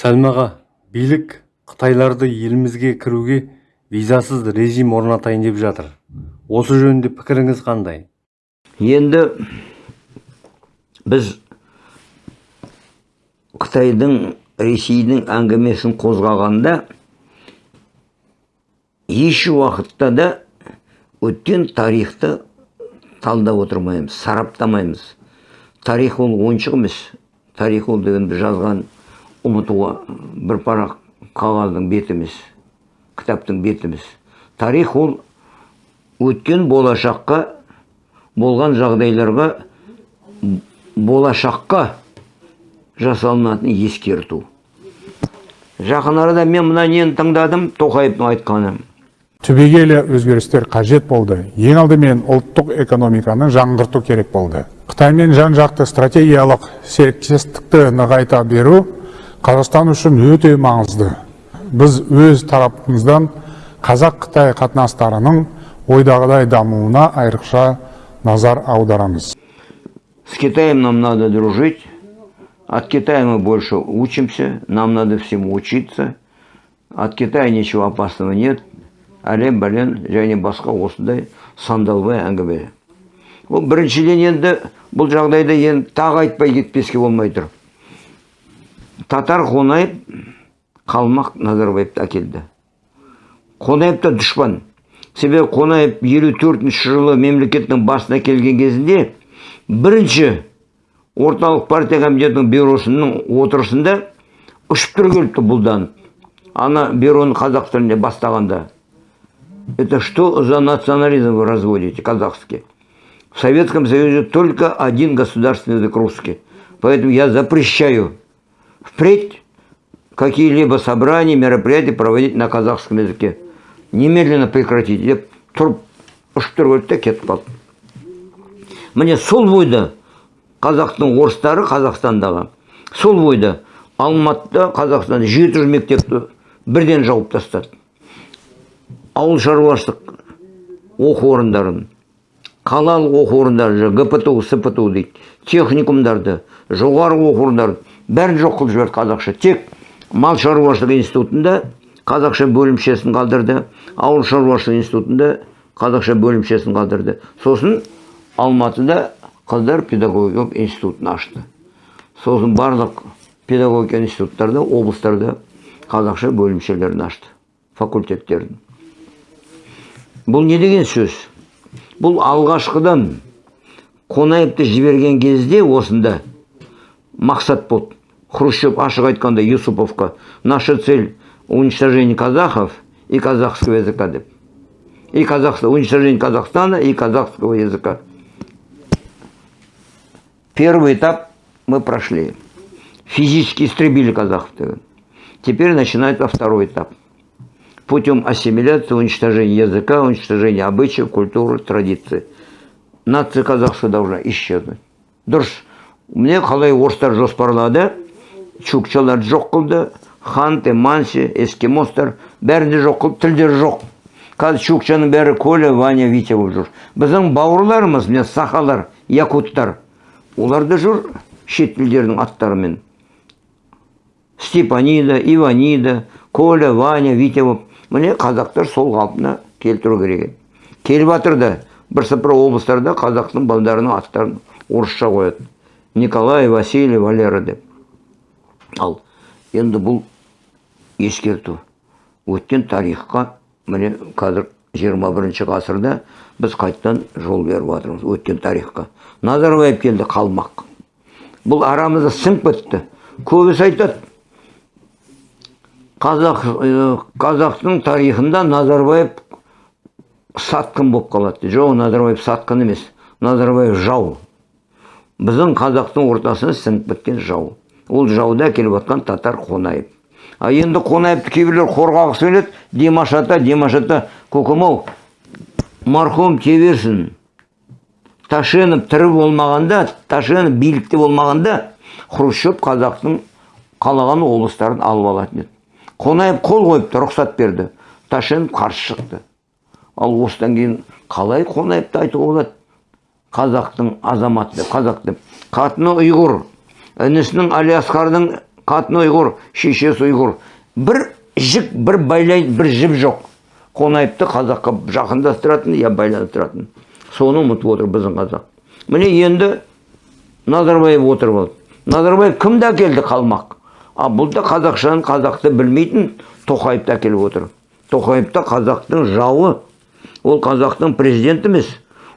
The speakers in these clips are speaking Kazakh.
сәлімаға билік қытайларды елімізге кіруге визасыз режим орнатайын деп жатыр. Осы жөнінде пікіріңіз қандай? Енді біз қытайдың ресейдің әңгімесін қозғағанда еш уақытта да өткен тарихты талдап отырмаймыз сараптамаймыз. Тарих ол ойыншық емес тарих ол дегенді жазған ұмытуға бір парақ қағаздың беті емес кітаптың беті емес тарих ол өткен болашаққа болған жағдайларға болашаққа жасалынатын ескерту. Жақын арада мен мына нені тыңдадым тоқаевтың айтқаны. Түбегейлі өзгерістер қажет болды. Ең алдымен ұлттық экономиканы жаңғырту керек болды. Қытаймен жан жақты стратегиялық серіктестікті нығайта беру қазақстан үшін өте маңызды біз өз тарапымыздан қазақ қытай қатынастарының ойдағыдай дамуына айрықша назар аударамыз С Китаем нам надо дружить. От Китая мы больше учимся. Нам надо всему учиться. От Китая ничего опасного нет. әлем бәлен және басқа осындай сандалбай әңгіме ол біріншіден енді бұл жағдайда енді тағы айтпай кетпеске болмай тұр татар қонаев қалмақ назарбаевты әкелді. Қонаев та дұшпан. Себебі қонаев елу төртінші жылы мемлекеттің басына келген кезінде бірінші орталық партия комитетінің бюросының отырысында ұшып тұра келіпті бұлданып ана бюроны қазақ тілінде бастағанда. Это что за национализм вы разводите казахский? В советском союзе только один государственный язык русский. Поэтому я запрещаю впредь какие-либо собрания мероприятия проводить на казахском языке. Немедленно прекратить. Деп тұрып келді да кетіп қалды міне сол бойда қазақтың орыстары қазақстандағы сол бойда алматыда қазақстанда жеті жүз мектепті бірден жауып тастады. Ауыл шаруашылық оқу орындарын қалалық оқу орындары гпту спту дейді. Техникумдарды жоғары оқу орындарын бәрін жоқ қылып жіберді қазақша. Тек мал шаруашылығы институтында қазақша бөлімшесін қалдырды ауыл шаруашылығы институтында қазақша бөлімшесін қалдырды. Сосын алматыда қыздар педагогикалық институтын ашты. Сосын барлық педагогика институттарда облыстарда қазақша бөлімшелерін ашты факультеттерін. Бұл не деген сөз? Бұл алғашқыдан қонаевты жіберген кезде осында мақсат болды. Хрущев ашық айтқанда юсуповқа наша цель уничтожение казахов и казахского языка и казахстан уничтожение казахстана и казахского языка Первый этап мы прошли. Физически истребили казахов. Теперь начинается второй этап. Путем ассимиляции, уничтожения языка, уничтожения обычаев, культуры, традиций. Нация казахская должна исчезнуть. дұрыс міне қалай орыстар жоспарлады чукчаларды жоқ қылды ханты манси эскимостар бәрін де жоқ қылып тілдері жоқ қазір чукчаның бәрі коля ваня витя болып жүр. Біздің бауырларымыз міне сахалар якуттар олар да жүр шет тілдердің аттарымен. Степанида иванида коля ваня витя болып. Міне қазақтар сол қалпына келтіру керек келіп жатыр да бірсыпыра облыстарда қазақтың балдарының аттарын орысша қояды. Николай василий валера деп. Ал енді бұл ескерту. Өткен тарихқа міне қазір 21 ғасырда біз қайтадан жол беріп жатырмыз өткен тарихқа. Назарбаев келді қалмақ. Бұл арамызда сіңіп кетті көбісі айтады қазақ қазақтың тарихында назарбаев сатқын болып қалады жоқ назарбаев сатқын емес назарбаев жау. Біздің қазақтың ортасына сіңіп кеткен жау. Ол жауда келіп жатқан татар қонаев а енді қонаевты кейбіреулер қорғағысы келеді димаш ата димаш ата көкем ау марқұм теберсін ташенов тірі болмағанда ташенов билікте болмағанда хрущев қазақтың қалаған облыстарын алып алатын еді қонаев қол қойыпты рұқсат берді. Ташенов қарсы шықты. Ал осыдан кейін қалай қонаевты айтуға болады? Қазақтың азаматы деп қазақ деп. Қатыны ұйғыр. Інісінің әлиасқардың қатыны ұйғыр шешесі ұйғыр. Бір жік бір байлайтын бір жіп жоқ. Қонаевты қазаққа жақындастыратын я байланыстыратын. Соны ұмытып отыр біздің қазақ. Міне енді назарбаев отырып алды. Назарбаев кімді әкелді қалмақ? А бұл да қазақшаны қазақты білмейтін тоқаевты әкеліп отыр. Тоқаев та қазақтың жауы. Ол қазақтың президенті емес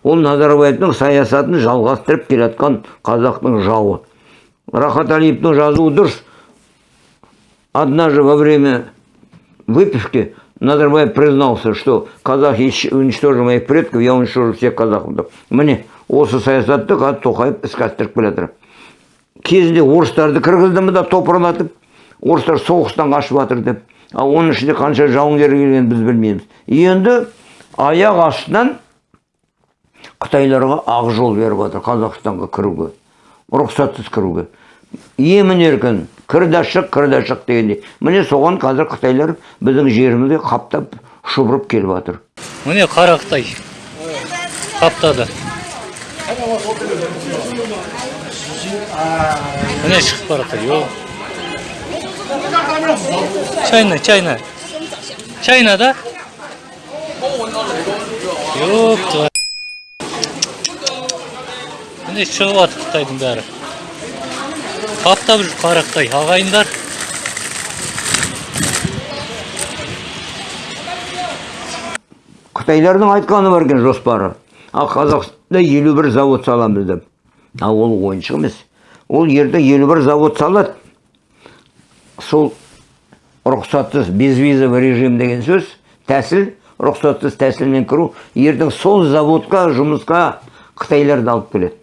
ол назарбаевтың саясатын жалғастырып келе жатқан қазақтың жауы. Рахат әлиевтің жазуы дұрыс однажды во время выпивки Назарбаев признался, что казахи уничтожили моих предков, я уничтожу всех казахов. Міне, осы саясатты қазір Тоқаев іске асырып келе. Кезінде орыстарды кіргізді да топырлатып, орыстар соғыстан қашып жатыр деп. А оның ішінде қанша жауынгер келгенін біз білмейміз. Енді аяқ астынан қытайларға ақ жол беріп жатыр қазақстанға кіруге рұқсатсыз кіруге емін еркін кір да шық кір да шық дегендей міне соған қазір қытайлар біздің жерімізге қаптап шұбырып келіп жатыр міне қара қытай қаптады міне шығып бара жатыр чайна чайна чайна да міне шығып жатыр қытайдың бәрі. Қаптап жүр қара қытай ағайындар. Қытайлардың айтқаны бар екен жоспары. Ал қазақстанда елу бір завод саламыз деп. Ал ол ойыншық емес. Ол ертең елу бір завод салады. Сол рұқсатсыз безвизовый режим деген сөз тәсіл рұқсатсыз тәсілмен кіру ертең сол заводқа жұмысқа қытайларды алып келеді.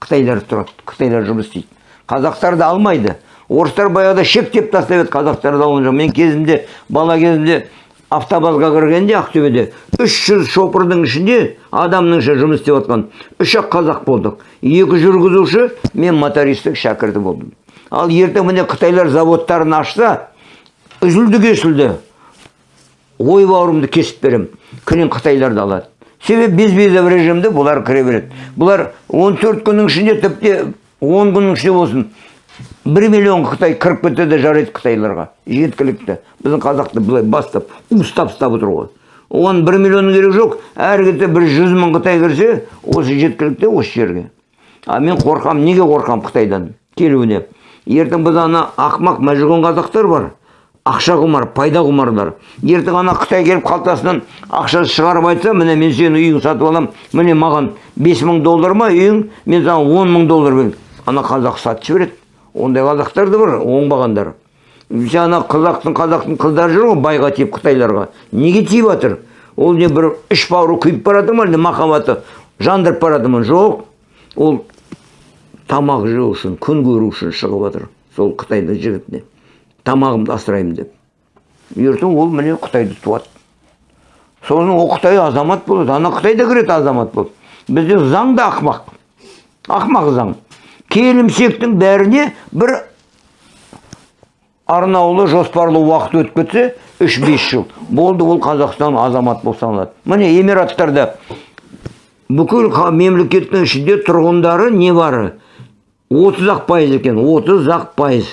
Қытайлар тұрады қытайлар жұмыс істейді. Қазақтарды алмайды. Орыстар баяғыда шектеп тастап еді қазақтарды алған жоқ мен кезімде бала кезімде автобазға кіргенде ақтөбеде үш жүз шопырдың ішінде адамның жұмыс істеп жатқан үш ақ қазақ болдық. Екі жүргізуші мен мотористік шәкірті болдым. Ал ертең міне қытайлар заводтарын ашса үзілді кесілді ой бауырымды кесіп беремін күнін қытайларды алады. Себебі безвизовый режимде бұлар кіре береді. Бұлар 14 күннің ішінде тіпті 10 күннің ішінде болсын бір миллион қытай кіріп кетеді жарайды қытайларға жеткілікті. Біздің қазақты былай бастап уыстап ұстап отыр оған бір миллионның керегі жоқ әр кетсе бір жүз мың қытай кірсе осы жеткілікті осы жерге. А мен қорқам неге қорқам қытайдан келуіне? Ертең біз ана ақымақ мәжнүн қазақтар бар. Ақша құмар пайда құмарлар ертең ана қытай келіп қалтасынан ақша шығарып айтса міне мен сенің үйіңді сатып аламын. Міне маған бес мың доллар ма үйің? Мен саған он мың доллар беремін. Ана қазақ сатып жібереді ондай қазақтар да бар оңбағандар. Ана қазақтың қазақтың қыздары жүр ғой байға тиіп қытайларға. Неге тиіп жатыр ол не бір іш бауыры күйіп бара жатыр ма әлде махаббаты? Жандырып бара жатыр ма? Жоқ. Ол тамақ жеу үшін күн көру үшін шығып жатыр сол қытайдың жігітіне. Тамағымды асыраймын деп. Ертең ол міне қытайды туады. Сосын ол қытай азамат болады ана қытай да кіреді азамат болып. Бізде заң да ақымақ. Ақымақ заң. Келімсектің бәріне бір арнаулы жоспарлы уақыт өтіп кетсе үш бес жыл. Болды ол қазақстан азамат болып саналады. Міне эмираттарда бүкіл мемлекеттің ішінде тұрғындары не бары? Отыз ақ пайыз екен отыз ақ пайыз.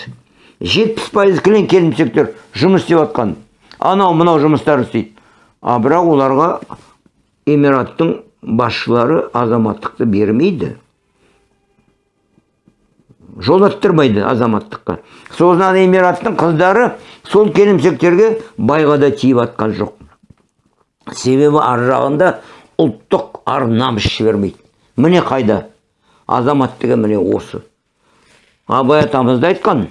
Жетпіс пайыз кілең келімсектер жұмыс істеп жатқан анау мынау жұмыстар істейді. А бірақ оларға эмираттың басшылары азаматтықты бермейді. Жолаттырмайды азаматтыққа. Сосын эмираттың қыздары сол келімсектерге байға да тиіп жатқан жоқ. Себебі ар жағында ұлттық ар намыс жібермейді. Міне қайда? Азамат деген міне осы. Абай атамыз да айтқан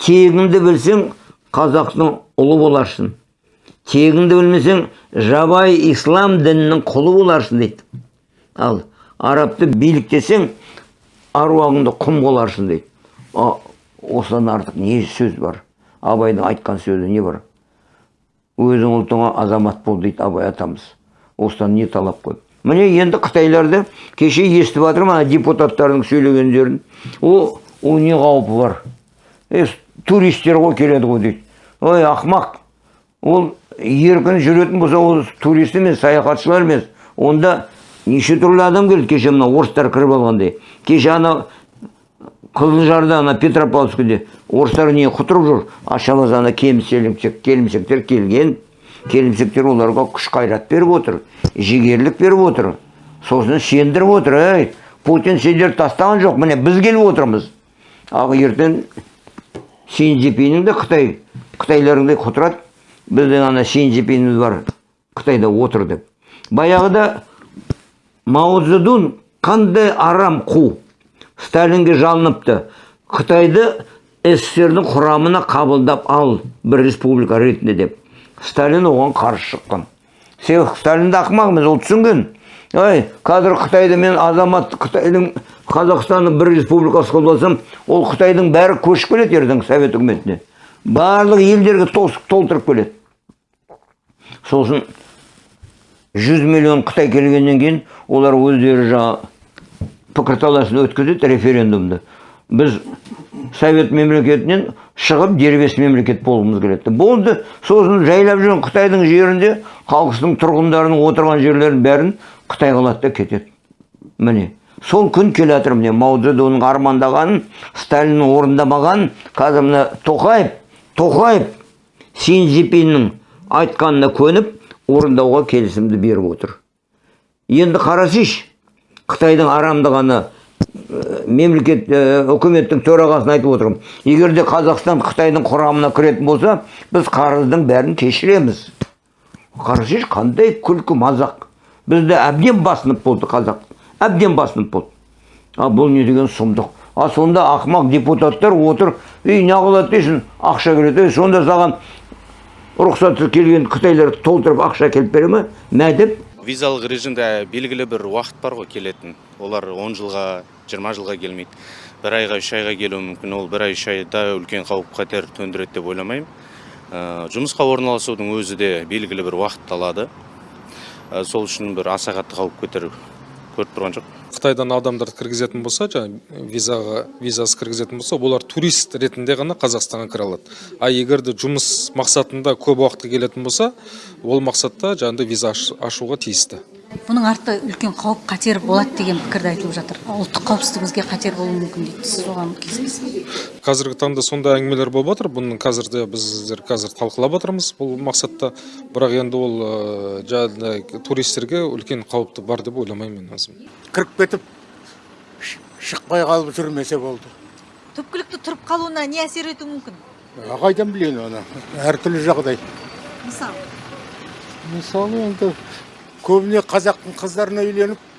тегіңді білсең қазақтың ұлы боларсың. Тегіңді білмесең жабай ислам дінінің құлы боларсың дейді. Ал арабты биліктесең аруағыңды құм боларсың дейді. А, осыдан артық не сөз бар? Абайдың айтқан сөзі не бар? Өзің ұлтыңа азамат бол дейді абай атамыз. Осыдан не талап қой? Міне енді қытайларды кеше естіп жатырмын ана депутаттардың сөйлегендерін. О ол не қаупі бар? Туристер ғой келеді ғой дейді. Ой ақымақ ол еркін жүретін болса ол турист емес саяхатшылар емес. Онда неше түрлі адам келді кеше мына орыстар кіріп алғандай. Кеше ана қызылжарда ана петропавловскіде орыстар не құтырып жүр? Ашалас ана келімсек келімсектер келген. Келімсектер оларға күш қайрат беріп отыр жігерлік беріп отыр. Сосын сендіріп отыр ей путин сендерді тастаған жоқ міне біз келіп отырмыз. Ал ертең си цзиньпиннің де қытай қытайларыңдай құтырады. Біздің ана си цзиньпиніміз бар қытайда отыр деп баяғыда мао қандай арам қу? Сталинге жалыныпты. Қытайды сссрдің құрамына қабылдап ал бір республика ретінде деп. Сталин оған қарсы шыққан. Себебі сталин де ақымақ ол түсінген ой қазір қытайды мен азамат қытайдың қазақстанның бір республикасы алсам ол қытайдың бәрі көшіп келеді ертең совет үкіметіне. Барлық елдерге толтырып келеді. Сосын 100 миллион қытай келгеннен кейін олар өздері жаңа пікірталасын өткізеді референдумды. Біз совет мемлекетінен шығып дербес мемлекет болғымыз келеді. Болды сосын жайлап жүрген қытайдың жерінде халқының тұрғындарының отырған жерлерін бәрін қытай қылады да кетеді. Міне сол күн келе жатыр. Міне мао цзэдунның армандағанын сталиннің орындамағанын қазір мына тоқаев тоқаев си цзиньпиннің айтқанына көніп орындауға келісімді беріп отыр. Енді қарасайшы қытайдың арамдығаны ә, мемлекет ә, үкіметтің төрағасына айтып отырмын. Егер де қазақстан қытайдың құрамына кіретін болса біз қарыздың бәрін кешіреміз. Қарасайшы қандай күлкі мазақ. Бізді әбден басынып болды қазақ. Әбден басынып болды. А бұл не деген сұмдық? А сонда ақымақ депутаттар отыр ей неғылады дейсің ақша келеді. Сонда саған рұқсатсыз келген қытайлар толтырып ақша әкеліп бере ма мә деп? Визалық режимде белгілі бір уақыт бар ғой келетін. Олар 10 жылға 20 жылға келмейді. Бір айға үш айға келуі мүмкін. Ол бір ай үш айда үлкен қауіп қатер төндіреді деп ойламаймын. Ә, жұмысқа орналасудың өзі де белгілі бір уақыт алады сол үшін бір аса қатты қауіп көтер көріп тұрған жоқ қытайдан адамдарды кіргізетін болса жаңағы визаға визасыз кіргізетін болса олар турист ретінде ғана қазақстанға кіре алады. А егер де жұмыс мақсатында көп уақытқа келетін болса ол мақсатта жаңағыдай виза аш- ашуға тиісті. Бұның арты үлкен қауіп қатер болады деген пікірді айтылып жатыр. Ұлттық қауіпсіздігімізге қатер болуы мүмкін дейді сіз оған келісесіз қазіргі таңда сондай әңгімелер болып жатыр. Бұның қазір де біздер қазір талқылап жатырмыз бұл мақсатта. Бірақ енді ол ыыы, жаңағыдай туристерге үлкен қауіпті бар деп ойламаймын мен өзім. Кіріп кетіп шықпай қалып жүрмесе болды. Түпкілікті тұрып қалуына не әсер етуі мүмкін? Қайдан білейін оны? Әртүрлі жағдай. Мысалы? Мысалы енді көбіне қазақтың қыздарына үйленіп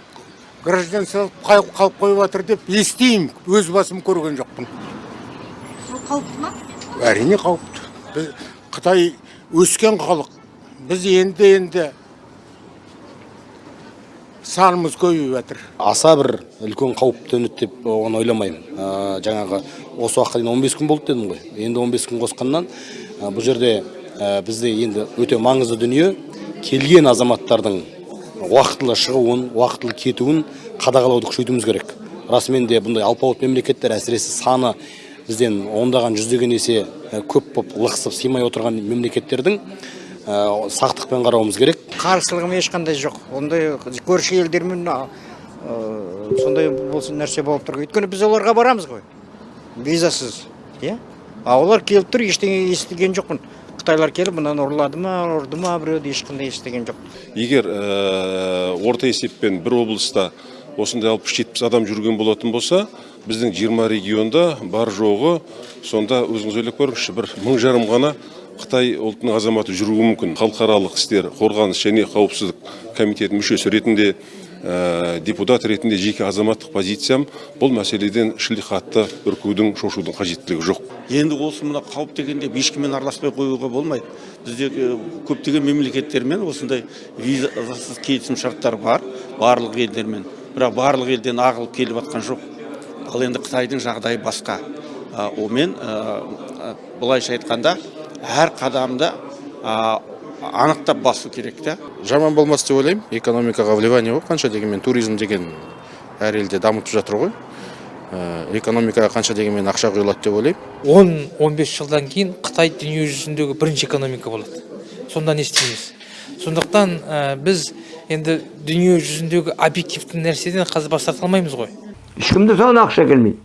гражданство қалып қойып жатыр деп естимін өз басым көрген жоқпын. Сол қауіпті ма? әрине қауіпті біз қытай өскен халық. Біз енді енді санымыз көбейіп жатыр. Аса бір үлкен қауіп төнеді деп оған ойламаймын. Ә, жаңағы осы уақытқа дейін 15 күн болды дедім ғой. Енді 15 күн қосқаннан ә, бұл жерде ә, бізде енді өте маңызды дүние. Келген азаматтардың уақытылы шығуын уақытылы кетуін қадағалауды күшейтуіміз керек. Расымен де бұндай алпауыт мемлекеттер әсіресе саны бізден ондаған жүздеген есе көп болып лықсып сыймай отырған мемлекеттердің ә, сақтықпен қарауымыз керек. Қарсылығым ешқандай жоқ. Ондай көрші елдермен ә, сондай болсын нәрсе болып тұр. Өйткені біз оларға барамыз ғой. Визасыз иә? А олар келіп тұр ештеңе естіген жоқпын. Қытайлар келіп мынаны ұрлады ма ұрды ма біреуді ешқандай естіген жоқ. Егер ә, орта есеппен бір облыста осындай алпыс жетпіс адам жүрген болатын болса біздің 20 регионда бар жоғы сонда өзіңіз ойлап көріңізші бір мың жарым ғана қытай ұлтының азаматы жүруі мүмкін. Халықаралық істер қорғаныс және қауіпсіздік комитетінің мүшесі ретінде ә, депутат ретінде жеке азаматтық позициям бұл мәселеден шілдехатты үркудің шошудың қажеттілігі жоқ. Енді осы мына қауіп дегенде ешкіммен араласпай қоюға болмайды. Бізде е, көптеген мемлекеттермен осындай визасыз келісім шарттар бар барлық елдермен. Бірақ барлық елден ағылып келіп жатқан жоқ. Ал енді қытайдың жағдайы басқа. Онымен а, а, былайша айтқанда әр қадамды а, анықтап басу керек та жаман болмас деп ойлаймын экономикаға вливание ғой қанша дегенмен туризм деген әр елде дамытып жатыр ғой Ә, экономикаға қанша дегенмен ақша құйылады деп ойлаймын 10-15 жылдан кейін Қытай дүние жүзіндегі бірінші экономика болады. Сонда не істейміз? Сондықтан ә, біз енді дүние жүзіндегі объективті нәрседен қазір бас тарта алмаймыз ғой. ешкімде саған ақша келмейді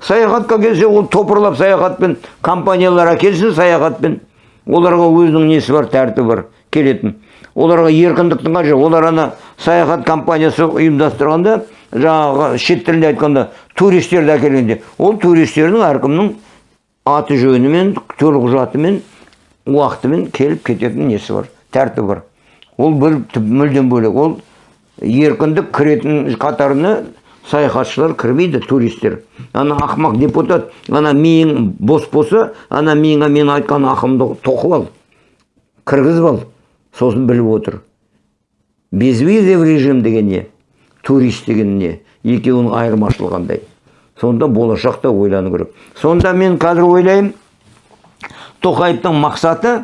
саяхатқа келсе ол топырлап саяхатпен компаниялар әкелсін саяхатпен оларға өзінің несі бар тәртібі бар келетін. Оларға еркіндіктің қажеті олар ана саяхат компаниясы ұйымдастырғанда жаңағы шет тілінде айтқанда туристерді әкелгенде. Ол туристердің әркімнің аты жөнімен төлқұжатымен уақытымен келіп кететін несі бар тәртібі бар. Ол бір мүлдем бөлек. Ол еркіндік кіретін қатарына саяхатшылар кірмейді туристер. Ана ақымақ депутат ана миың бос болса ана миыңа мен айтқан ақымды тоқып ал кіргізіп ал. Сосын біліп отыр. Безвизовый режим деген не? Турист деген не? Екеуінің айырмашылығы қандай сонда болашақта ойлану керек. Сонда мен қазір ойлаймын тоқаевтың мақсаты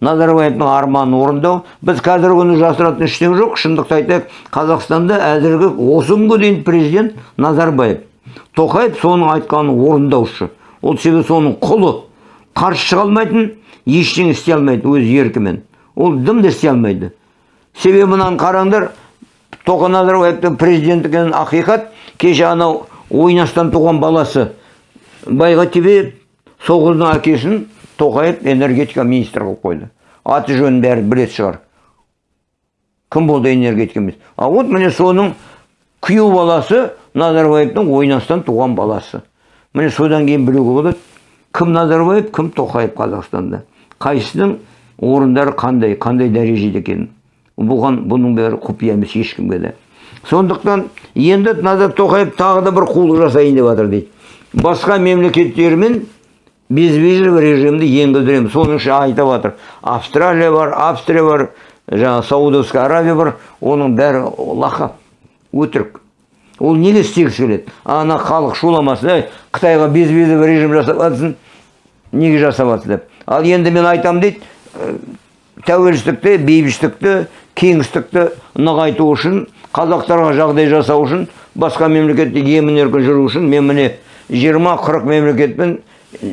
назарбаевтың арманын орындау. Біз қазіргі күні жасыратын ештеңе жоқ. Шындықты айтайық. Қазақстанда әзіргі осы күнге дейін президент назарбаев. Тоқаев соның айтқанын орындаушы. Ол себебі соның құлы. Қарсы шыға алмайтын ештеңе істей алмайды өз еркімен. Ол дым да істей алмайды. Себебі мынаны қараңдар тоқа назарбаевтың президент ақиқат. Кеше анау ойнастан туған баласы байға тебе сол қыздың әкесін тоқаев энергетика министрі қылып қойды. Аты жөнін бәрі білетін шығар. Кім болды энергетика министрі? А вот міне соның күйеу баласы назарбаевтың ойнастан туған баласы. Міне содан кейін білуге болады кім назарбаев кім тоқаев қазақстанда. Қайсысының орындары қандай қандай дәрежеде екенін. Бұған бұның бәрі құпия емес ешкімге де. Сондықтан енді назар тоқаев тағы да бір қулық жасайын деп жатыр дейді. Басқа мемлекеттермен безвизовый режимді енгіздіреміз соның ішінде айтып жатыр австралия бар австрия бар жаңағы саудовская аравия бар. Оның бәрі лақап. Өтірік. Ол неге істегісі келеді? Ана халық шуламасын ей қытайға безвизовый режим жасап неге жасап жатсың деп? Ал енді мен айтамын дейді «Ә, тәуелсіздікті бейбітшілікті кеңістікті нығайту үшін қазақтарға жағдай жасау үшін басқа мемлекетте емін еркін жүру үшін мен міне жиырма қырық мемлекетпен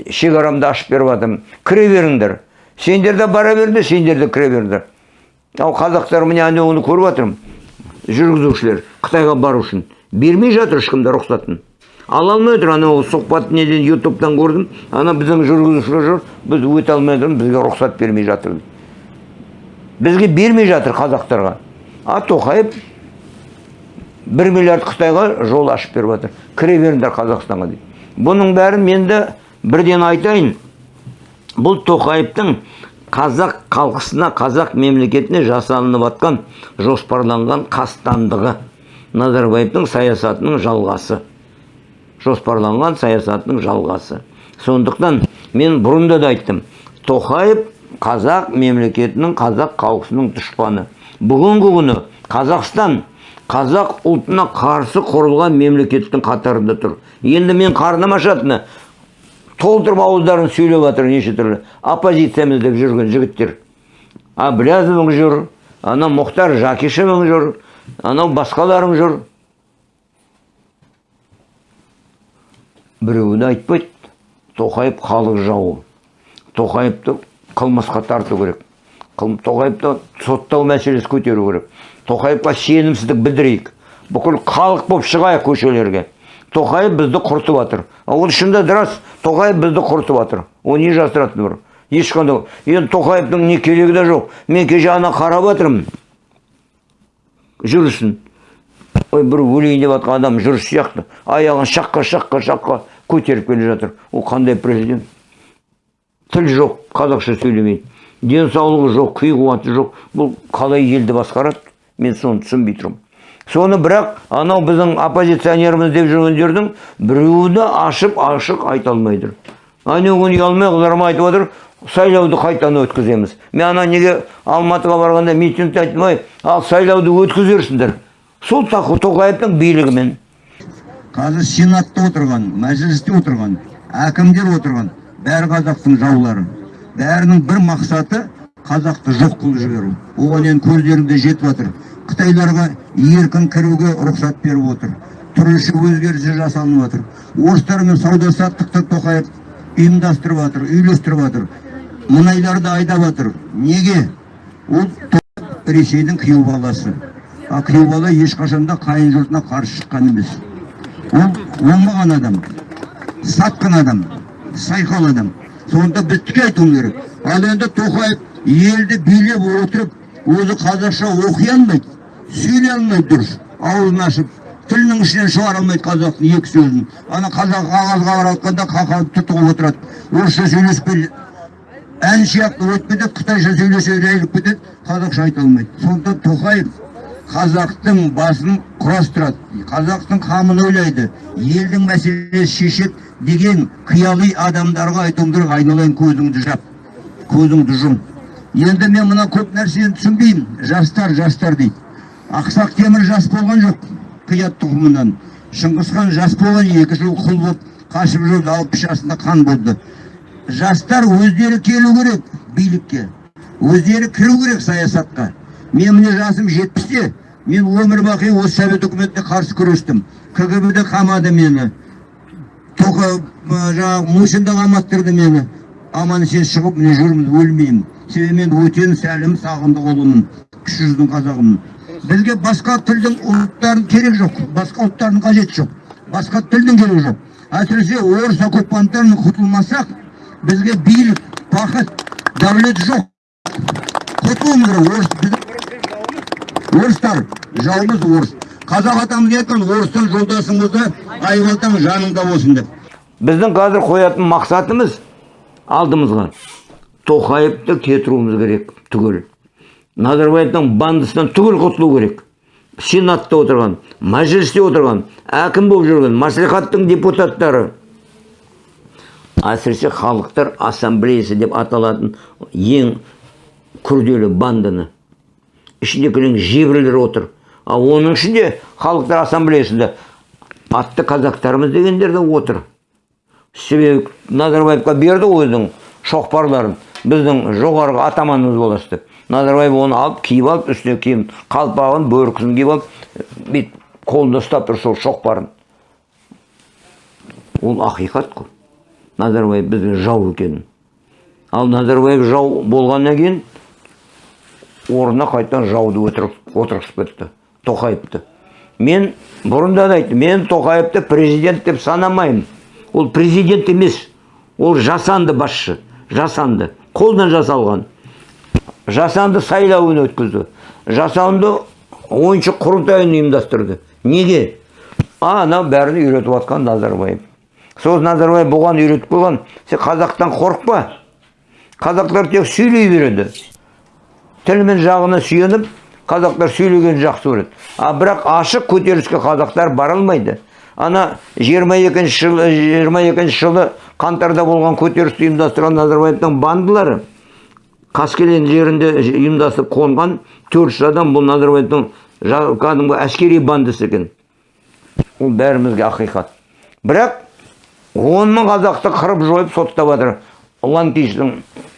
шекарамды ашып беріп жатырмын кіре беріңдер сендер де бара беріңдер сендер де кіре беріңдер ал қазақтар міне анауыны көріп жатырмын жүргізушілер қытайға бару үшін бермей жатыр ешкім де рұқсатын ала алмай отыр анау сұхбат неден ютубтан көрдім ана біздің жүргізушілер жүр біз өте алмай отырмыз бізге рұқсат бермей жатыр бізге бермей жатыр қазақтарға а тоқаев бір миллиард қытайға жол ашып беріп жатыр кіре беріңдер қазақстанға дейді бұның бәрін мен де бірден айтайын бұл тоқаевтың қазақ халқысына қазақ мемлекетіне жасалынып жатқан жоспарланған қастандығы. Назарбаевтың саясатының жалғасы. Жоспарланған саясатының жалғасы. Сондықтан мен бұрында да айттым тоқаев қазақ мемлекетінің қазақ халқысының дұшпаны. Бүгінгі күні қазақстан қазақ ұлтына қарсы құрылған мемлекеттің қатарында тұр. Енді мен қарным ашатыны толтырып ауыздарын сөйлеп жатыр неше түрлі оппозициямыз деп жүрген жігіттер. Әблязовың жүр анау мұхтар жақишевың жүр анау басқаларың жүр. Біреуі де айтпайды тоқаев халық жауы. Тоқаевты қылмысқа тарту керек. Тоқаевты соттау мәселесі көтеру керек. Тоқаевқа сенімсіздік білдірейік. Бүкіл халық болып шығайық көшелерге. Тоқаев бізді құртып жатыр ол да рас тоқаев бізді құртып жатыр ол не жасыратыны бар ешқандай. Енді тоқаевтың не керегі де жоқ. Мен кеше ана қарап жатырмын жүрісін ой бір өлейін деп жатқан адам жүріс сияқты. Аяғын шаққа шаққа шаққа көтеріп келе жатыр. Ол қандай президент? Тіл жоқ қазақша сөйлемейді. Денсаулығы жоқ күй қуаты жоқ. Бұл қалай елді басқарады? Мен соны түсінбей тұрмын. Соны бірақ анау біздің оппозиционеріміз деп жүргендердің біреуі де ашып ашық айта алмай тұр анау күні ұялмай қызарма айтып отыр сайлауды қайтадан өткіземіз. Мен ана неге алматыға барғанда митингте айттым ой ал сайлауды өткізерсіңдер. Сол тоқаевтың билігімен. Қазір сенатта отырған мәжілісте отырған әкімдер отырған бәрі қазақтың жаулары. Бәрінің бір мақсаты қазақты жоқ қылып жіберу. Оған енді көздерінде жетіп жатыр қытайларға еркін кіруге рұқсат беріп отыр. Түрліше өзгерістер жасалынып жатыр орыстармен сауда саттықты тоқаев ұйымдастырып жатыр үйлестіріп жатыр мұнайларды айдап жатыр неге? Ол ресейдің күйеу баласы. А күйеу бала ешқашан да қайын жұртына қарсы шыққан емес. Ол оңбаған адам сатқын адам сайқал адам. Сонда біз тіке айтуымыз керек. Ал енді тоқаев елді билеп отырып өзі қазақша оқи алмайды. Сөйлей алмайды дұрыс. Аузын ашып тілінің ішінен шығара алмайды қазақтың екі сөзін. Ана қазақ қағазға баратқанда қақалып тұтығып отырады. Орысша сөйлеспей ән сияқты өтіп кетеді қытайша сөйлесе жайылып кетеді қазақша айта алмайды. Сондықтан тоқаев қазақтың басын құрастырады. Қазақтың қамын ойлайды. Елдің мәселесін шешеді деген қияли адамдарға айтуым керек айналайын көзіңді жап. Көзіңді жұм. Енді мен мына көп нәрсені түсінбеймін. Жастар жастар дейді. Ақсақ темір жас болған жоқ қият тұқымынан. Шыңғысхан жас болған екі жыл құл болып қашып жүрді алпыс жасында қан болды жастар өздері келу керек билікке өздері кіру керек саясатқа. Мен міне жасым жетпісте мен өмір бақи осы совет үкіметіне қарсы күрестім. Кгб де қамады мені тоқа жаңағы мусин да қаматтырды мені. Аман есен шығып міне жүрмін өлмеймін. Себебі мен өтен сәлім сағындық ұлымын кіші жүздің қазағымын бізге басқа тілдің ұлттардың керек жоқ басқа ұлттардың қажеті жоқ басқа тілдің керегі жоқ әсіресе орыс оккупанттарынан құтылмасақ бізге билік бақыт дәулет жоқ құтылуымыз керек орыс орыстар жауымыз орыс қазақ атамыз айтқан орыстан жолдасыңызды айбалтаң жаныңда болсын деп біздің қазір қоятын мақсатымыз алдымызға тоқаевты кетіруіміз керек түгел назарбаевтың бандысынан түгел құтылу керек. Сенатта отырған мәжілісте отырған әкім болып жүрген мәслихаттың депутаттары. Әсіресе халықтар ассамблеясы деп аталатын ең күрделі банданы. Ішінде кілең жебірлер отыр. Ал оның ішінде халықтар ассамблеясында атты казактарымыз дегендер де отыр. Себебі назарбаевқа берді ғой өзінің шоқпарларын. Біздің жоғарғы атаманымыз боласыз деп назарбаев оны алып киіп алып үстіне киім қалпағын бөркісін киіп алып бүйтіп қолында ұстап тұр сол шоқпарын. Ол ақиқат қой. Назарбаев бізге жау екенін ал назарбаев жау болғаннан кейін орнына қайтадан жауды отырғызып кетті тоқаевты. Мен бұрында да айттым мен тоқаевты президент деп санамаймын. Ол президент емес ол жасанды басшы жасанды қолдан жасалған. Жасанды сайлауын өткізді. Жасанды ойыншы құрылтайын ұйымдастырды. Неге? А анау бәрін үйретіп жатқан назарбаев. Сол назарбаев бұған үйретіп қойған сен қазақтан қорықпа. Қазақтар тек сөйлей береді. Тіл мен жағына сүйеніп қазақтар сөйлегенді жақсы көреді. А бірақ ашық көтеріліске қазақтар бара алмайды. Ана 22 жылы 22 жылы қаңтарда болған көтерілісті ұйымдастырған назарбаевтың бандылары қаскелең жерінде ұйымдасып қонған 400 адам бұл назарбаевтың кәдімгі әскери бандасы екен. Ол бәрімізге ақиқат. Бірақ он мың қазақты қырып жойып соттап жатыр. Ланкистің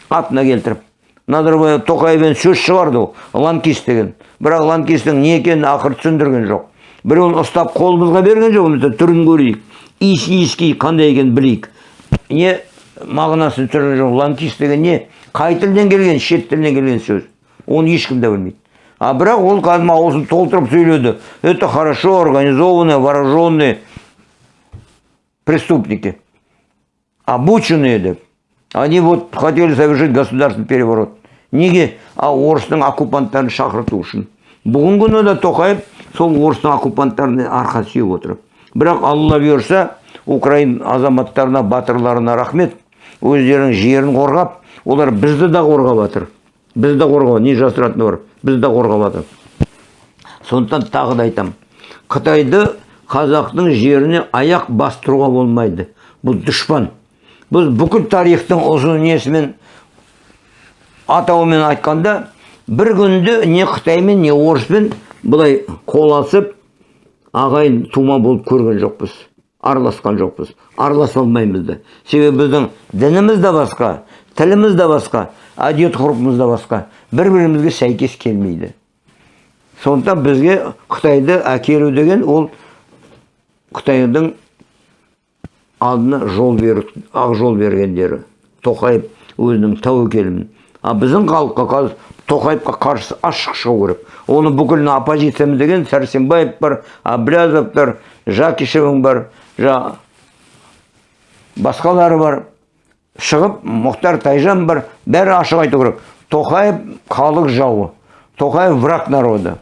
атына келтіріп. Назарбаев тоқаевпен сөз шығарды ол. Ланкист деген. Бірақ ланкистің не екенін ақыры түсіндірген жоқ. Біреуін ұстап қолымызға берген жоқ біз түрін көрейік. Иіс иіскейік қандай екенін білейік. Не мағынасын түсірген жоқ. Ланкист деген не? Қай тілден келген? Шет тілінен келген сөз. Оны ешкім де білмейді. А бірақ ол кәдімгі аузын толтырып сөйледі. Это хорошо организованные вооруженные преступники. Обученные деп они вот хотели совершить государственный переворот. Неге? А орыстың оккупанттарын шақырту үшін. Бүгінгі күні де тоқаев сол орыстың оккупанттарына арқа сүйеп отыр. Бірақ алла бұйырса украин азаматтарына батырларына рахмет. Өздерінің жерін қорғап олар бізді да қорғап жатыр бізді қорғап не жасыратыны бар? Бізді қорғап жатыр сондықтан тағы да айтамын қытайды қазақтың жеріне аяқ бастыруға болмайды. Бұл дұшпан. Біз бүкіл тарихтың ұзын несімен атауымен айтқанда бір күнде не қытаймен не орыспен былай қол алысып ағайын тума болып көрген жоқпыз. Араласқан жоқпыз. Араласа алмаймыз да. Себебі біздің дініміз де басқа. Тіліміз де басқа әдет ғұрпымыз да басқа. Бір бірімізге сәйкес келмейді. Сондықтан бізге қытайды әкелу деген ол қытайдың алдына жол беру ақ жол бергендері. Тоқаев өзінің тәуекелімен а біздің халыққа қазір тоқаевқа қарсы ашық шығу керек. Оны бүкіл оппозициямыз деген сәрсенбаев бар әблязов бар жакишевың бар басқалары бар. Шығып мұхтар тайжан бар бәрі ашық айту керек. Тоқаев халық жауы. Тоқаев враг народа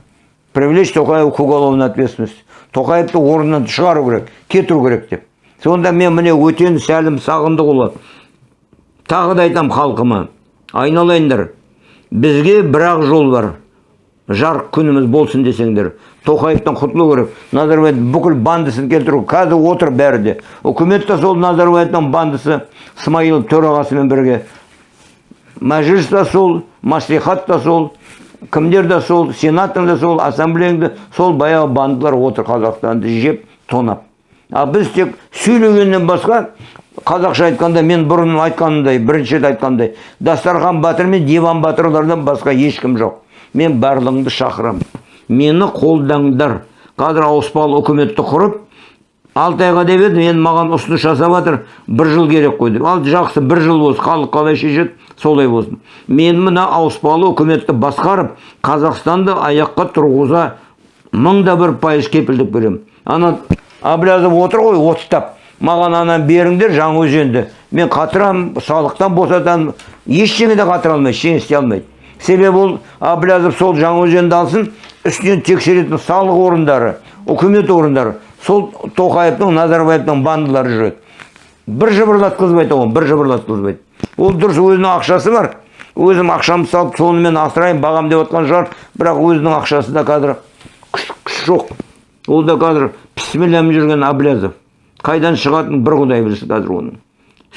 привлечь тоқаева к уголовной ответственности. Тоқаевты орнынан шығару керек кетіру керек деп. Сонда мен міне өтен сәлім сағындықұлы тағы да айтам халқыма айналайындар бізге бір ақ жол бар. Жарық күніміз болсын десеңдер тоқаевтан құтылу керек. Назарбаев бүкіл бандысын келтіру қазір отыр бәрі де. Үкімет те сол назарбаевтың бандысы. Смайылов төрағасымен бірге мәжіліс та сол маслихат та сол кімдер де сол сенаттың да сол ассамблеяң да сол баяғы бандылар отыр қазақстанды жеп тонап а біз тек сөйлегеннен басқа қазақша айтқанда мен бұрын айтқанымдай бірінші айтқандай дастархан батыр мен диван батырлардан басқа ешкім жоқ мен барлығыңды шақырамын мені қолдаңдар қазір ауыспалы үкіметті құрып алты айға деп еді енді маған ұсыныс жасап жатыр. Бір жыл керек қой деп. Ал жақсы бір жыл болсын халық қалай шешеді солай болсын. Мен мына ауыспалы үкіметті басқарып қазақстанды аяққа тұрғыза мың да бір пайыз кепілдік беремін. Ана әблязов отыр ғой оттап маған ананы беріңдер жаңаөзенді. Мен қатырамын салықтан босатамын. Ештеңе де қатыра алмайды ештеңе істей алмайды. Себебі ол әблязов сол жаңаөзенді алсын үстінен тексеретін салық орындары үкімет орындары. Сол тоқаевтың назарбаевтың бандылары жүреді. Бір жыбырлатқызбайды оған бір жыбырлатқызбайды. Ол дұрыс өзінің ақшасы бар. Өзім ақшамды салып сонымен асырайын бағам деп отқан шығар. Бірақ өзінің ақшасында қазір күш, күш жоқ. Ол да қазір пісмілләмен жүрген әблязов қайдан шығатынын бір құдай білсін қазір оның.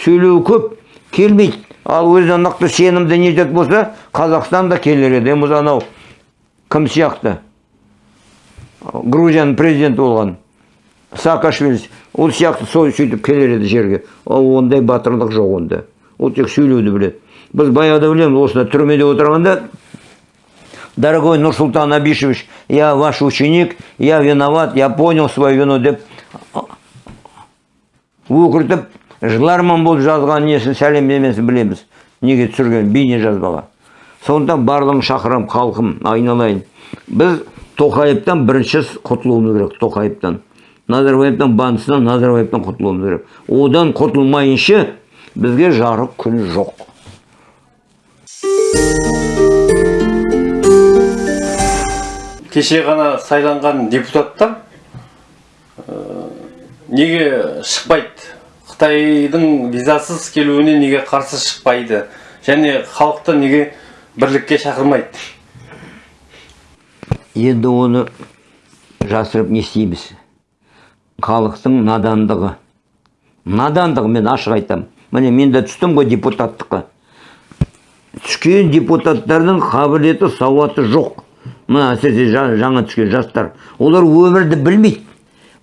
Сөйлеуі көп келмейді. Ал өзіне нақты сенімді не ететін болса қазақстан да келер еді енді анау кім сияқты? Грузияның президенті болған. Саакашвили ол сияқты сол сөйтіп келер еді жерге ал ондай батырлық жоқ онда ол тек сөйлеуді біледі біз баяғыда білеміз осында түрмеде отырғанда дорогой нурсултан абишевич я ваш ученик я виноват я понял свою вину деп өкіртіп жыларман болып жазған несін сәлемдемесін білеміз неге түсірген бейне жазбаға сондықтан барлығын шақырамын халқым айналайын біз тоқаевтан бірінші құтылуымыз керек тоқаевтан назарбаевтың бандысынан назарбаевтан құтылуымыз керек одан құтылмайынша бізге жарық күн жоқ кеше ғана сайланған депутаттар ә, неге шықпайды қытайдың визасыз келуіне неге қарсы шықпайды және халықты неге бірлікке шақырмайды енді оны жасырып не істейміз? Халықтың надандығы. Надандығы мен ашық айтамын міне мен де түстім ғой депутаттыққа. Түскен депутаттардың қабілеті сауаты жоқ. Мына әсіресе жаңа түскен жастар. Олар өмірді білмейді.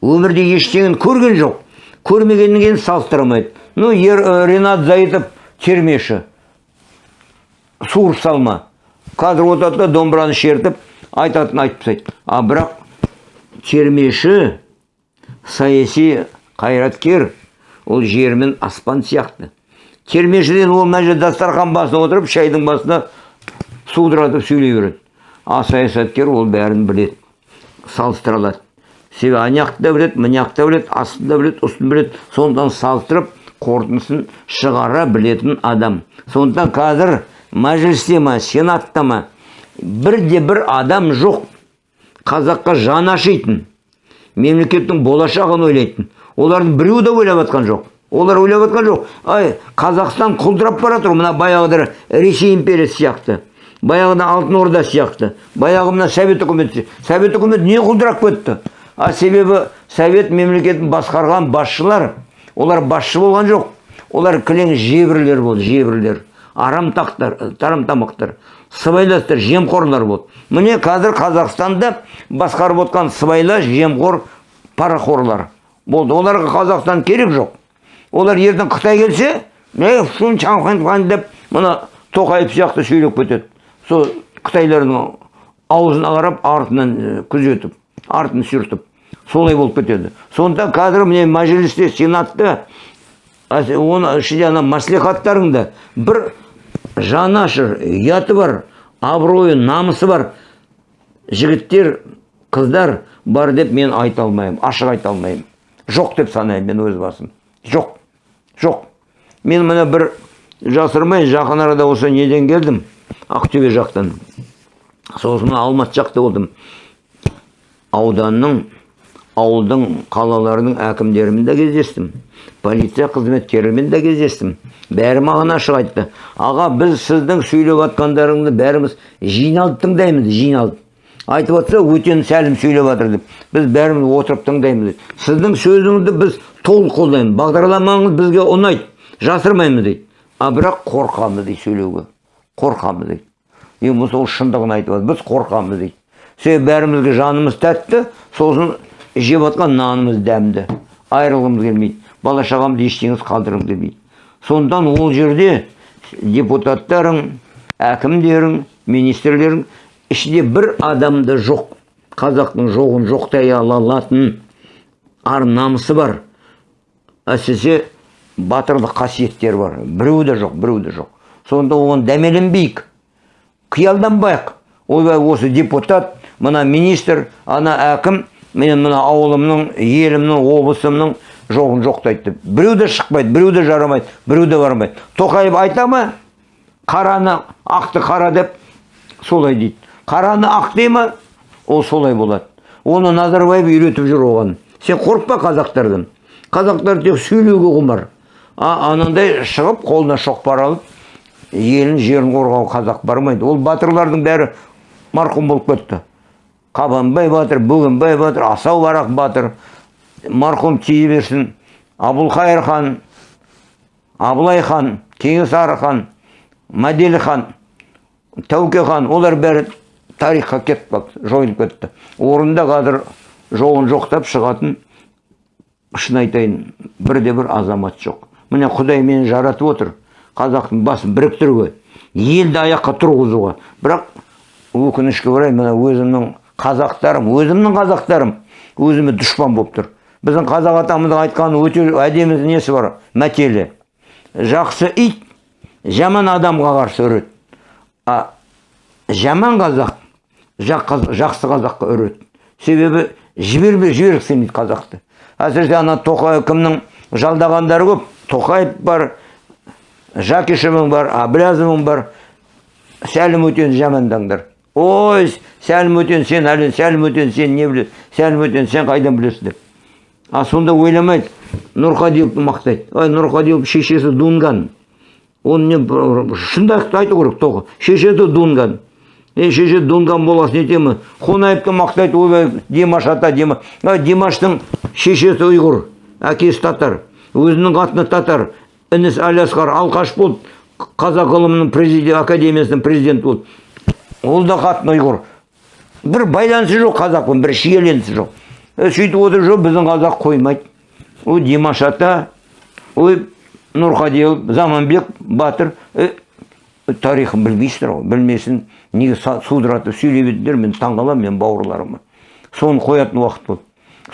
Өмірде ештеңені көрген жоқ. Көрмегеннен кейін салыстыра алмайды ну ер, ренат заитов термеші. Суырып салма. Қазір отырады да домбыраны шертіп айтатын айтып тастайды. А бірақ термеші саяси қайраткер ол жер мен аспан сияқты. Термешіден ол мына жерде дастархан басына отырып шайдың басына судыратып сөйлей береді. А саясаткер ол бәрін біледі салыстыра алады себебі аняқты да біледі мыняқты да біледі астын да біледі үстін біледі сондықтан салыстырып қорытындысын шығара білетін адам. Сондықтан қазір мәжілісте ма сенатта ма бірде бір адам жоқ. Қазаққа жаны ашитын мемлекеттің болашағын ойлайтын. Олардың біреуі де ойлап жатқан жоқ. Олар ойлап жатқан жоқ. Ай қазақстан құлдырап бара жатыр мына баяғыда ресей империясы сияқты. Баяғыда алтын орда сияқты. Баяғы мына совет үкіметі совет үкіметі не құлдырап кетті? А себебі совет мемлекетін басқарған басшылар олар басшы болған жоқ. Олар кілең жебірлер болды жебірлер. Арамтақтар тарамтамақтар. Сыбайластар жемқорлар болды. Міне қазір қазақстанда басқарып отқан сыбайлас жемқор парақорлар болды. Оларға қазақстан керек жоқ. Олар ертең қытай келсе деп мына тоқаев сияқты сөйлеп кетеді. Сол қытайлардың аузына қарап артынан күзетіп артын сүртіп солай болып кетеді. Сонда қазір міне мәжілісте сенатта оны ішінде ана мәслихаттарыңда бір жанашыр ұяты бар абыройы намысы бар. Жігіттер қыздар бар деп мен айта алмаймын ашық айта алмаймын. Жоқ деп санаймын мен өз басым. Жоқ жоқ. Мен міне бір жасырмай жақын арада осы неден келдім? Ақтөбе жақтан. Сосын алматы жақта болдым. Ауданның ауылдың қалалардың әкімдерімен де кездестім. Полиция қызметкерлерімен де кездестім. Бәрі маған ашық айтты. Аға біз сіздің сөйлеп жатқандарыңды бәріміз жиналып тыңдаймыз жиналып. Айтып жатса өтен сәлім сөйлеп жатыр деп. Біз бәріміз отырып тыңдаймыз сіздің сөзіңізді біз толық қолдаймыз. Бағдарламаңыз бізге ұнайды. Жасырмаймыз дейді. А бірақ қорқамыз дейді сөйлеуге. Қорқамыз дейді. Енді сол шындығын айтып жатыр біз қорқамыз дейді. Себебі бәрімізге жанымыз тәтті сосын жеп жатқан нанымыз дәмді. Айырылғымыз келмейді. Бала шағамды ештеңіз қалдырғым келмейді сондықтан ол жерде депутаттарың әкімдерің министрлерің ішінде бір адамда жоқ қазақтың жоғын жоқтай ала алатын ар намысы бар. Әсіресе батырлық қасиеттері бар. Біреу де жоқ біреу де жоқ. Сонда оған дәмеленбейік қиялданбайық. Ойбай осы депутат мына министр ана әкім мен мына ауылымның елімнің облысымның жоғын жоқтайды деп біреу де шықпайды біреу де жарамайды біреу де бармайды. Тоқаев айта ма? Қараны ақты қара деп солай дейді. Қараны ақ дей ма? Ол солай болады. Оны назарбаев үйретіп жүр оған. Сен қорықпа қазақтардан. Қазақтар тек сөйлеуге құмар. А анандай шығып қолына шоқпар алып елін жерін қорғау қазақ бармайды. Ол батырлардың бәрі марқұм болып кетті. Қабанбай батыр бөгенбай батыр асау барақ батыр. Марқұм тие берсін абылқайыр хан абылай хан кенесары хан мәделі хан тәуке хан олар бәрі тарихқа кетіп қалды жойылып кетті. Орнында қазір жоғын жоқтап шығатын шын айтайын бірде бір азамат жоқ. Міне құдай мені жаратып отыр қазақтың басын біріктіруге елді аяққа тұрғызуға. Бірақ өкінішке орай мына өзімнің қазақтарым өзімнің қазақтарым өзіме дұшпан болып тұр. Біздің қазақ атамыздың айтқаны өте әдемі несі бар? Мәтелі жақсы ит жаман адамға қарсы үреді а жаман қазақ жақсы қазаққа үреді себебі жіберме жібергісі келмейді қазақты. Әсіресе ана тоқаев кімнің жалдағандары көп? Тоқаев бар жакишевің бар әблязовың бар. Сәлім өтен жамандаңдар. Ой сәлім өтен сен әлі сәлім өтен сен не білесің? Сәлім өтен сен қайдан білесің деп а сонда ойламайды. Нұрқадиевті мақтайды. Ой нұрқадиев шешесі дунган. Оны не шындықты айту керек тоқы шешесі дунган. Е шеше дунган боласың етемін. Қонаевты мақтайды ойбай димаш ата димаш димаштың шешесі ұйғыр. Әкесі татар. Өзінің қатыны татар. Інісі әлиасқар алқаш болды. Қазақ ғылымының президент академиясының президенті болды. Ол да қатыны ұйғыр. Бір байланысы жоқ қазақпен бір шиеленісі жоқ. Сөйтіп отыр жоқ біздің қазақ қоймайды. Ой димаш ата ой нұрқадиев заманбек батыр е, тарихын білмейсіздер ғой білмесін. Неге судыратып сөйлей бердіңдер мен таңқаламын мен бауырларыма соны қоятын уақыт болды.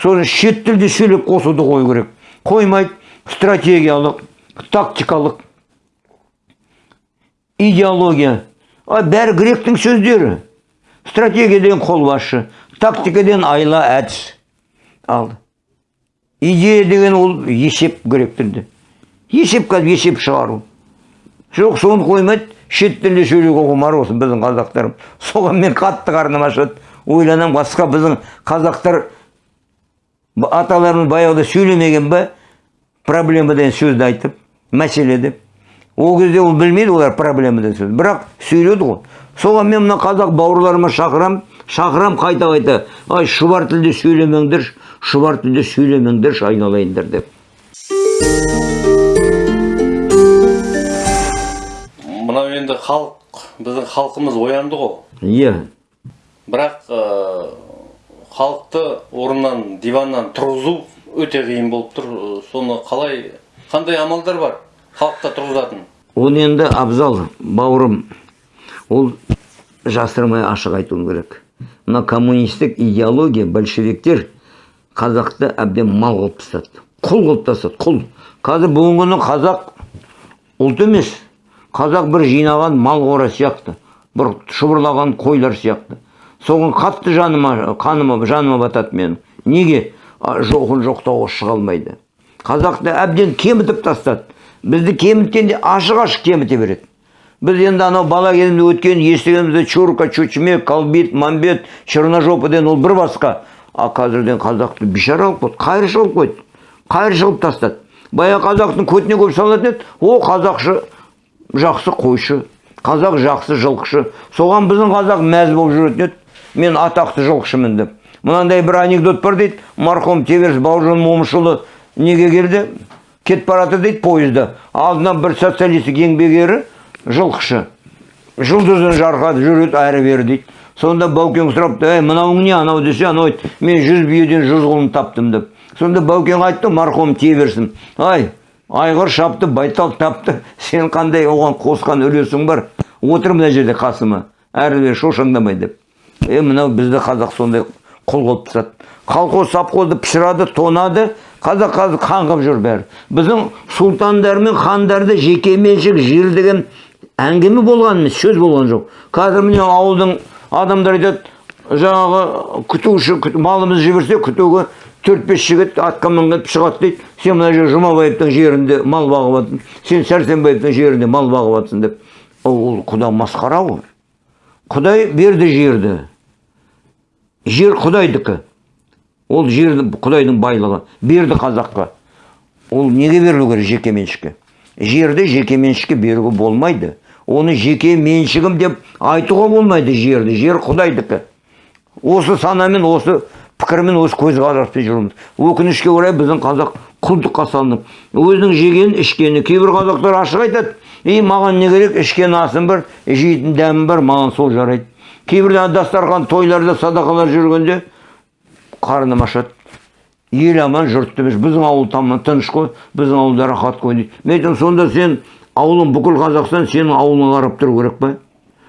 Соны шет тілде сөйлеп қосуды қою керек. Қоймайды стратегиялық тактикалық идеология. А бәрі гректің сөздері. Стратегия деген қолбасшы тактика деген айла әдіс. Ал идея деген ол есеп грек тілде есеп қазір есеп шығару жоқ соны қоймайды шет тілде сөйлеуге құмар осы біздің қазақтарым соған мен қатты қарным ашады ойланамын басқа біздің қазақтар аталарымыз баяғыда сөйлемеген ба проблема деген сөзді айтып мәселе деп ол кезде ол білмейді олар проблема деген сөз бірақ сөйледі ғой соған мен мына қазақ бауырларыма шақырам шақырам қайта қайта ай шұбар тілде сөйлемеңдер шұбар тілде сөйлемеңдерші айналайындар деп мынау енді халық біздің халқымыз оянды ғой иә бірақ халықты орнынан диваннан тұрғызу өте қиын болып тұр соны қалай қандай амалдар бар халыққа тұрғызатын оны енді абзал бауырым ол жасырмай ашық айтуым керек. Мына коммунистік идеология большевиктер қазақты әбден мал қылып тастады. Құл қылып тастады құл. Қазір бүгінгі күні қазақ ұлт емес. Қазақ бір жинаған мал қора сияқты бір шұбырлаған қойлар сияқты. Соған қатты жаныма қаныма жаныма батады менің. Неге? Жоғын жоқтауға шыға алмайды. Қазақты әбден кемітіп тастады. Бізді кеміткенде ашық ашық кеміте береді. Біз енді анау бала кезімізде өткен естігенімізде чурка чучме колбит мамбет черножопыден ол бір басқа. А қазірден қазақты бейшара қылып қойды қайыршы қылып қойды қайыршы қылып тастады. Баяғы қазақтың көтіне көп салатын еді о қазақшы жақсы қойшы қазақ жақсы жылқышы. Соған біздің қазақ мәз болып жүретін еді мен атақты жылқышымын деп. Мынандай бір анекдот бар дейді марқұм теберіс бауыржан момышұлы неге келді? Кетіп бара жатыр дейді пойызда алдынан бір социалистік еңбек ері жылқышы. Жұлдызын жарқатып жүреді әрі бері дейді. Сонда баукең сұрапты ей мынауың не анау десе анау айтты мен жүз биеден жүз құлын таптым деп. Сонда баукең айтты марқұм тие берсін ай айғыр шапты байтал тапты сен қандай оған қосқан үлесің бар? Отыр мына жерде қасыма әрі бері шошаңдамай деп. Е мынау бізді қазақ сондай құл қылып тастады колхоз совхозды пышырады тонады қазақ қазір қаңғып жүр бәрі. Біздің сұлтандар мен хандарды жекеменшік жер деген әңгіме болған емес сөз болған жоқ. Қазір міне ауылдың адамдар айтады жаңағы күтуші күт- малымызды жіберсе күтуге төрт бес жігіт атқа мініп шығады дейді. Сен мына жер жұмабаевтың жерінде мал бағып жатрсың сен сәрсенбаевтың жерінде мал бағып жатрсың деп ол құда масқара ғой. Құдай берді жерді. Жер құдайдікі. Ол жерді құдайдың байлығы. Берді қазаққа. Ол неге берілу керек жеке меншікке? Жерді жеке меншікке беруге болмайды. Оны жеке меншігім деп айтуға болмайды жерді. Жер құдайдікі осы санамен осы пікірмен осы көзқараспен жүрміз. Өкінішке орай біздің қазақ құлдыққа салынып өзінің жегенін ішкені кейбір қазақтар ашық айтады. И маған не керек? Ішкен асым бар жейтін дәмім бар маған сол жарайды кейбір дастархан тойларда садақалар жүргенде қарным ашады ел аман жұрт біздің ауыл тамам тыныш қой біздің ауылда рахат қой дейді. Мен сонда сен ауылың бүкіл қазақстан сенің ауылыңа қарап тұру керек па?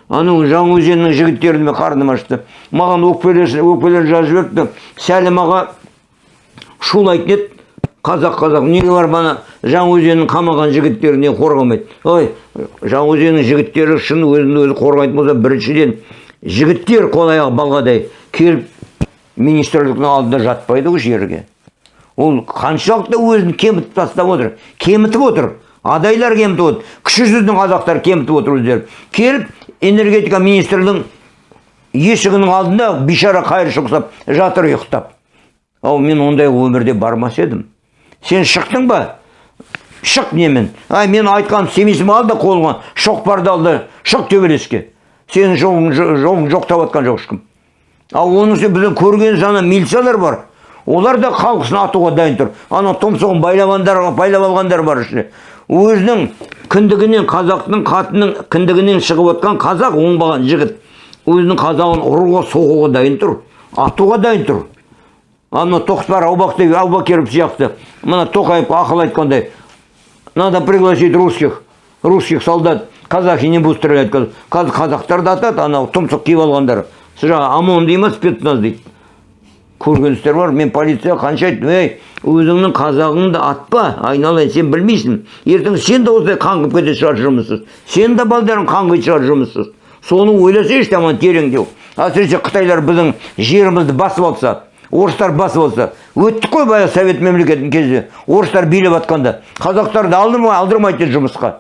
Анау жаңаөзеннің жігіттеріне қарным ашты. Маған өкпелер өкпелер жазып жіберіпті сәлім аға шулайтын еді қазақ қазақ. Неге барып ана жаңаөзеннің қамаған жігіттерін не қорғамайды? Ой жаңаөзеннің жігіттері шын өзін өзі қорғайтын болса біріншіден жігіттер қол аяғы балғадай келіп министрліктің алдында жатпайды ғой жерге. Ол қаншалықты өзін кемітіп тастап отыр кемітіп отыр. Адайлар кемітіп отыр кіші жүздің қазақтары кемітіп отыр өздері. Келіп энергетика министрлігінің есігінің алдында бейшара қайыршы ұқсап жатыр ұйықтап. Ау мен ондай өмірде бармас едім. Сен шықтың ба? Шық немен? Ай мен айтқан семейсің ба ал да қолыңа шоқпарды ал да шық төбелеске. Сенің жолың, жолың жоқтап жатқан жоқ ешкім ал оның үстіне біздің көрген сана милициялар бар. Олар да халқысын атуға дайын тұр. Ана тұмсығын байлап алғандар бар ішінде өзінің кіндігінен қазақтың қатының кіндігінен шығып отқан қазақ оңбаған жігіт. Өзінің қазағын ұруға соғуға дайын тұр атуға дайын тұр. Ана тоқтар аубақтай аубакиров сияқты. Мына тоқаев ақыл айтқандай надо пригласить русских русских солдат казахи не будут стрелять қазір қазақтарды атады анау тұмсық киіп алғандар. Жаңағы омон дей ма спецназ дейді көргенсіздер бар мен полицияға қанша айттым ей өзіңнің қазағыңды атпа айналайын сен білмейсің ертең сен де осылай қаңғып кететін шығар жұмыссыз сен де балдарың қаңғитын шығар жұмыссыз соны ойласайшы аман тереңдеу әсіресе қытайлар біздің жерімізді басып алса орыстар басып алса өттік қой баяғы совет мемлекетінің кезде орыстар билеп жатқанда қазақтарды алдырмай алдырмайды жұмысқа.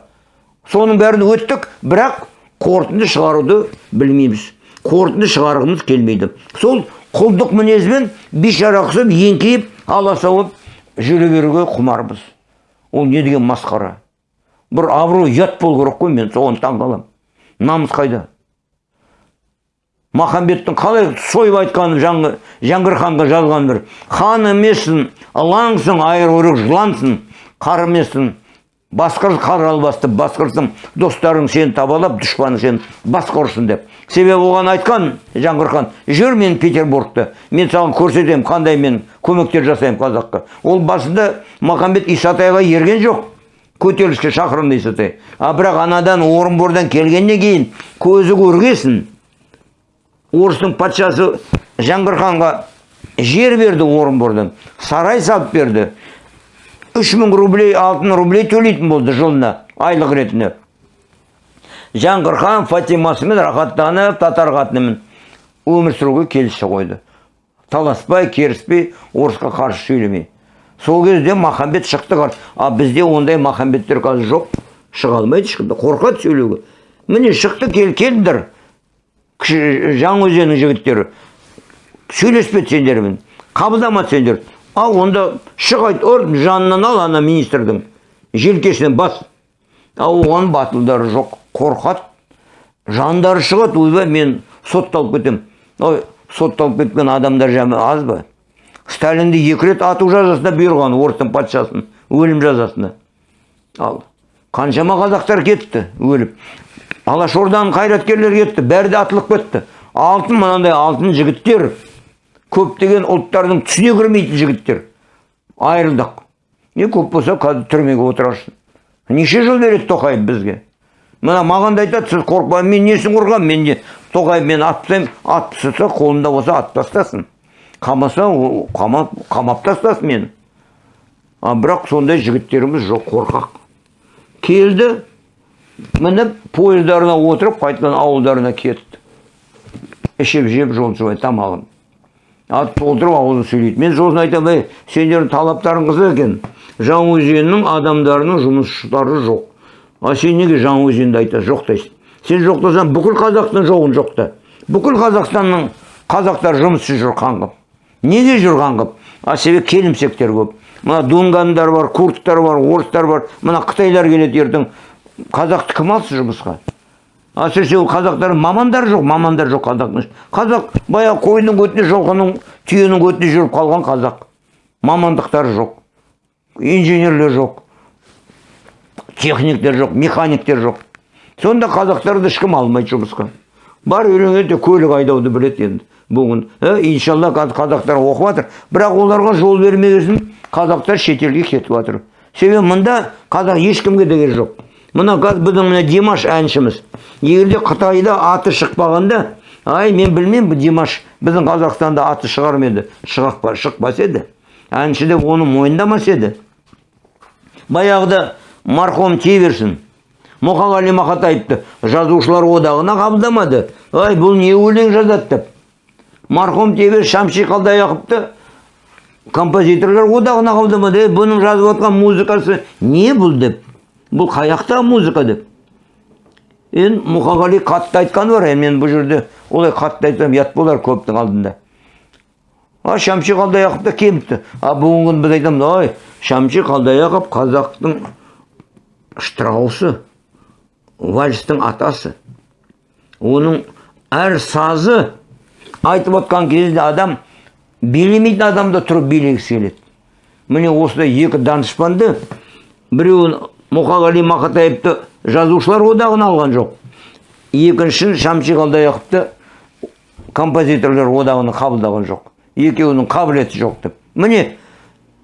Соның бәрін өттік бірақ қорытынды шығаруды білмейміз қорытынды шығарғымыз келмейді сол құлдық мінезбен бейшара қысып еңкейіп аласа болып жүре беруге құмармыз ол не деген масқара? Бір абырой ұят болу керек қой мен соған таң қаламын намыс қайда? Махамбеттің қалай сойып айтқанын жаң, жаңғыр ханға жазған бір. Хан емессің ылаңсың айырқұйрық жылансың қар емессің басқыр қар албасты басқырсың достарың сені табалап дұшпаның сені басқа ұрсын деп. Себебі оған айтқан жаңғыр хан жүр мен петербургта мен саған көрсетемін қандай мен көмектер жасаймын қазаққа ол басында махамбет исатайға ерген жоқ көтеріліске шақырымды исатай. А бірақ анадан орынбордан келгеннен кейін көзі көргесін. Орыстың патшасы жаңғыр ханға жер берді орынбордан сарай салып берді. Үш мың рублей алтын рублей төлейтін болды жылына айлық ретінде жаңғыр хан фатимасымен рахаттанып татар қатынымен өмір сүруге келісі қойды таласпай керіспей орысқа қарсы сөйлемей сол кезде махамбет шықты қазір а бізде ондай махамбеттер қазір жоқ шыға алмайды ешқандай қорқады сөйлеуге міне шықты кел кіші жаңаөзеннің жігіттері сөйлеспеді сендермен қабылдамады сендер ал онда шық айт жанынан ал ана министрдің желкесінен бас. Ал оған батылдары жоқ қорқады. Жандары шығады ойбай мен сотталып кетемін ой сотталып кеткен адамдар жаман аз ба? Сталинді екі рет ату жазасына бұйырған орыстың патшасын өлім жазасына. Ал қаншама қазақтар кетті өліп. Алашорданың қайраткерлері кетті бәрі де атылып кетті. Алтын мынандай алтын жігіттер көптеген ұлттардың түсіне кірмейтін жігіттер. Айырылдық не көп болса қазір түрмеге отырарсың неше жыл береді тоқаев бізге? Мына маған да айтады сіз қорықпа мен несін қорқамын мен не? тоқаев мен ат тастаймын. Ат тастаса қолында болса ат тастасын. Қамаса қамап қамап тастасын мені. А бірақ сондай жігіттеріміз жоқ қорқақ. Келді мініп поездарына отырып қайтадан ауылдарына кетті. Ішіп жеп жол шұбай тамағын. Ал толтырып ауызы сөйлейді. Мен сосын айтамын ей сендердің талаптарың қызық екен жаңаөзеннің адамдарының жұмысшылары жоқ. А сен неге жаңаөзенді айтасың жоқтайсың сен жоқтасаң бүкіл қазақтың жоғын жоқта бүкіл қазақстанның қазақтар жұмыссыз жүр қаңғып неге жүр қаңғып а себебі келімсектер көп. Мына дунгандар бар курдтар бар орыстар бар. Мына қытайлар келеді ертең қазақты кім алсын жұмысқа? Әсіресе ол қазақтар мамандар жоқ мамандар жоқ қазақтың қазақ баяғы қойдың көтіне жылқының түйенің көтіне жүріп қалған қазақ. Мамандықтары жоқ инженерлер жоқ техниктер жоқ механиктер жоқ. Сонда қазақтарды ешкім алмайды жұмысқа. Бар үйренеді көлік айдауды біледі енді бүгін. Ә, иншалла қазақтар оқып жатыр. Бірақ оларға жол бермеген қазақтар шетелге кетіп жатыр. Себебі мында қазақ ешкімге де керегі жоқ. Мына қазір біздің мына димаш әншіміз. Егерде қытайда аты шықпағанда ай мен білмеймін бұл димаш біздің қазақстанда аты шығар ма еді? Шықпас еді. Әнші деп оны мойындамас еді. Баяғыда марқұм тие берсін мұқағали мақатаевты жазушылар одағына қабылдамады. Ай бұл не өлең жазады деп. Марқұм тие берсін шамши қалдаяқовты композиторлар одағына қабылдамады. Бұның жазып музыкасы не бұл деп? Бұл қаяқтағы музыка деп? Енді мұқағали қатты айтқаны бар енді мен бұл жерде олай қатты айтсам ұят болар көптің алдында. А шәмші қалдаяқов та келіпті а бүгінгі күні біз айтамыз ой шәмші қалдаяқов қазақтың штраусы вальстің атасы. Оның әр сазы айтып отқан кезде адам билемейтін адам да тұрып билегісі келеді. Міне осындай екі данышпанды біреуін мұқағали мақатаевты жазушылар одағына алған жоқ. Екіншісін шәмші қалдаяқовты композиторлар одағына қабылдаған жоқ. Екеуінің қабілеті жоқ деп. Міне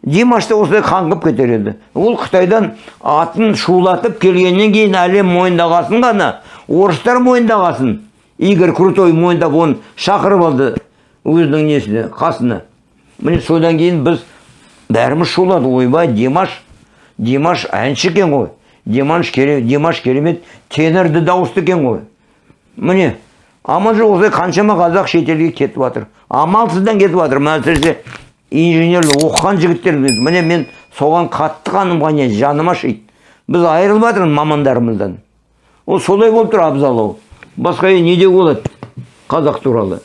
димаш та осылай қаңғып кетер еді. Ол қытайдан атын шулатып келгеннен кейін әлем мойындағасын ғана орыстар мойындағасын игорь крутой мойындап оны шақырып алды өзінің несіне қасына. Міне содан кейін біз бәріміз шулады. Ойбай димаш димаш әнші екен ғой димаш керемет, димаш керемет тенерді дауысты екен ғой. Міне амал жоқ осылай қаншама қазақ шетелге кетіп жатыр. Амалсыздан кетіп жатыр. Мәселе инженерлік оқыған жігіттеріміз міне мен соған қатты қаным жаныма ашиды біз айырылып жатырмыз мамандарымыздан. Ол солай болып тұр абзалау басқа не деуге болады қазақ туралы?